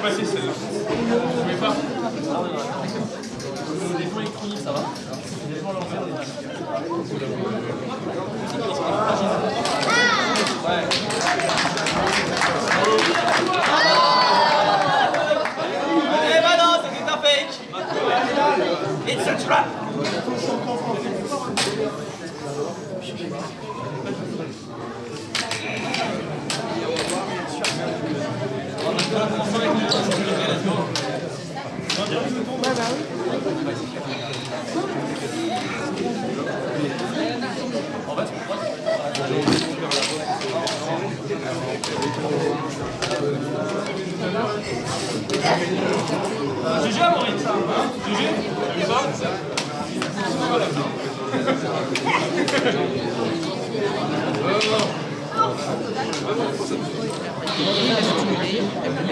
passer celle-là. Vous pas. Des points électroniques, ça va. Des lancés, Eh un It's a trap GG, Maurice. Tu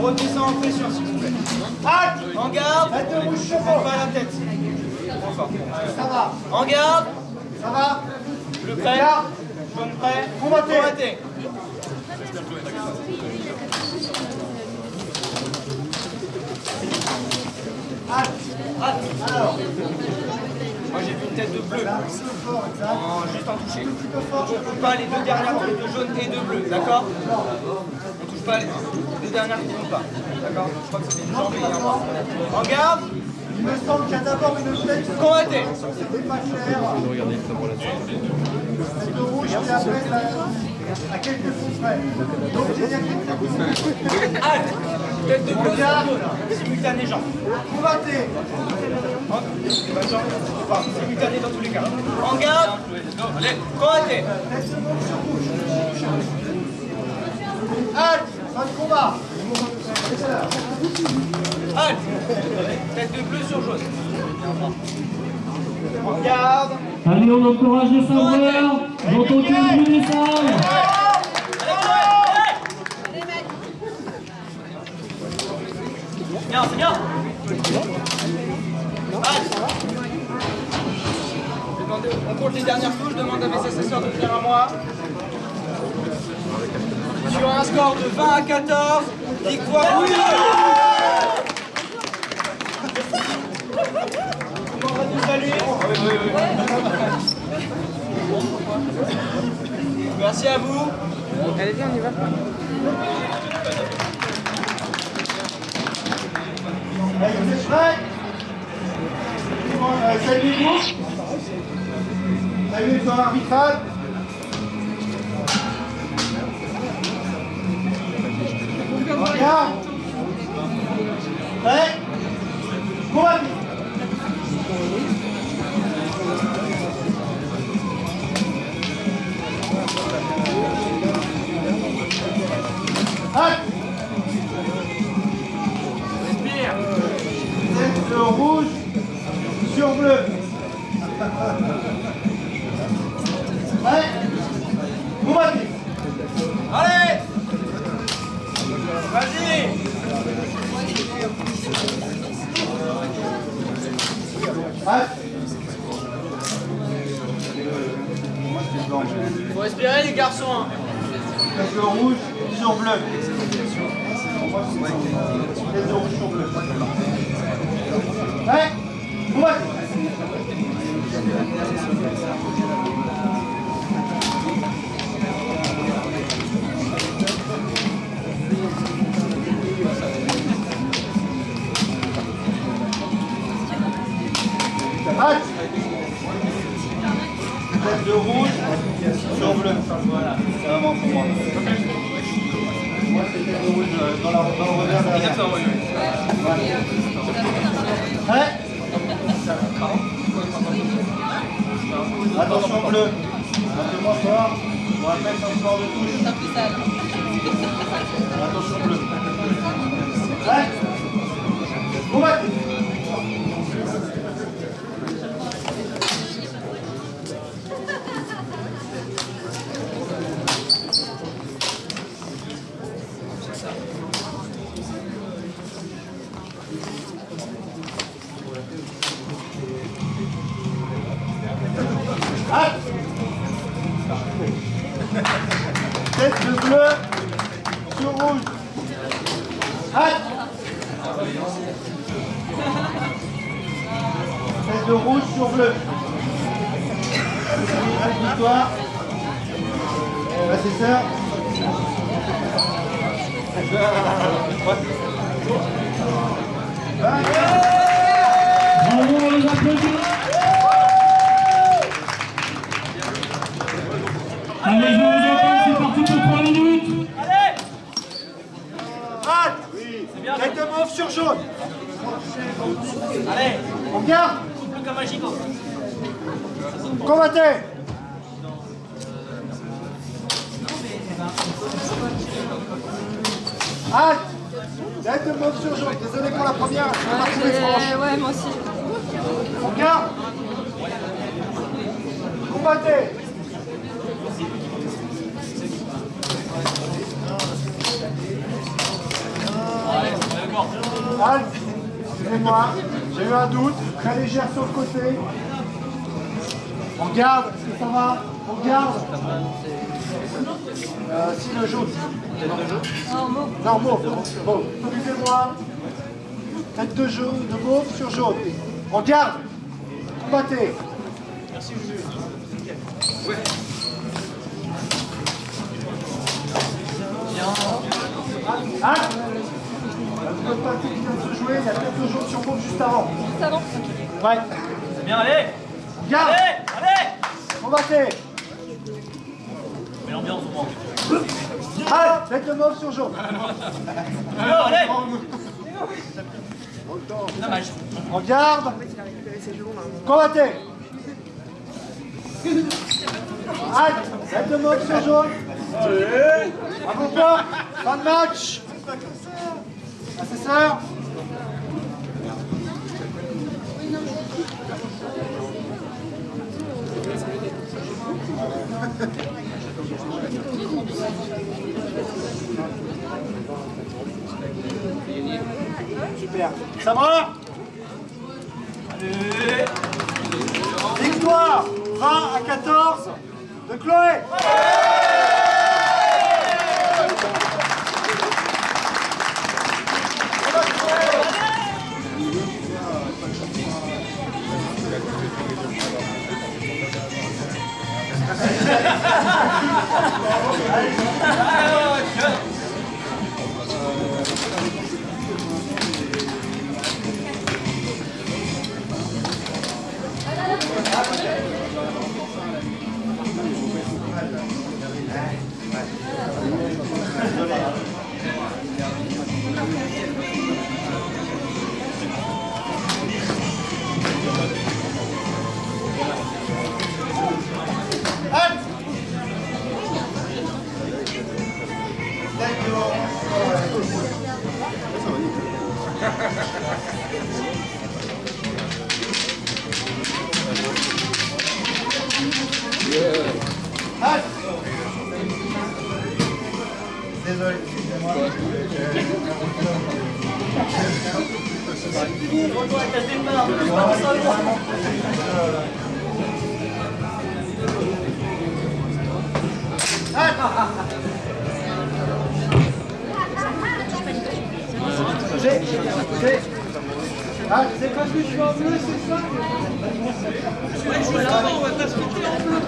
On redescend en pression s'il vous plaît. Halte. En garde Tête de rouge Faites chevaux. pas la tête. Ça va. En garde Ça va. Bleu prêt. Jaune prêt Combattez. Combattez Halte. Halte Alors. Moi j'ai vu une tête de bleu. En- juste en toucher. On ne touche pas les deux dernières têtes de jaune et de bleu, d'accord? On touche pas les deux dernières qui ne pas. D'accord Je crois que c'était une jambe et un bras. En garde Il me semble qu'il y a d'abord une tête. Combattez C'était pas cher. Tête de rouge, puis après, la- à quelques coups près. Donc, j'ai dit à quelques coups près. Halte Tête de simultané jambe. Combattez. Pas jambe, enfin, simultané dans tous les cas. En garde Combattez Tête de rouge sur rouge. Halte. Fin de combat. Halte Tête de bleu sur jaune. En garde Allez, on encourage les saveurs dans ton cul des salles. Bien, c'est bien On compte les dernières touches, demande à mes assesseurs de venir à moi. Sur un score de 20 à 14, victoire oui On va nous saluer. Merci à vous. Allez, viens, on y va. Allez, vous êtes prêts Euh, Saluez-vous. Saluez le temps Vas-y Faut respirer les garçons hein. Tête de rouge sur bleu. Rouge sur bleu. Tête de rouge sur bleu. Voilà, c'est vraiment pour moi. Moi, c'est tête de rouge dans, la, dans le revers derrière. Prêt Attention bleu. On va mettre un score de touche. Attention bleu. Halte de rouge sur bleu. Victoire. Assesseur. Bravo, Combattez Halte de mauve sur jaune. Désolé pour la première, je vais pas trouver franche. Ouais, moi aussi. On garde Combattez Halte Excusez-moi, j'ai eu un doute, très légère sur le côté. On garde, est-ce que ça va On garde euh, Si le jaune. Non, mauve. Mauve. Excusez-moi. Tête de jaune, de mauve sur jaune. On garde. Combattez. Hein Le parti qui vient de se jouer, il y a tête de jaune sur mauve juste avant. Juste avant. Ouais. C'est bien, allez garde. Allez Combattez. Mais l'ambiance au moins. Allez, tête de mauve sur jaune. Alors, allez Dommage. On garde. Combattez. Halte, tête de mauve sur jaune. Bravo pas. Fin de match. Assesseur. Super. Ça va Allez. Victoire. 20 à 14 de Chloé Désolé, excusez-moi. J'ai, j'ai. Ah, c'est parce que je suis en bleu, c'est ça Ouais, juste avant, on va pas se mettre en bleu.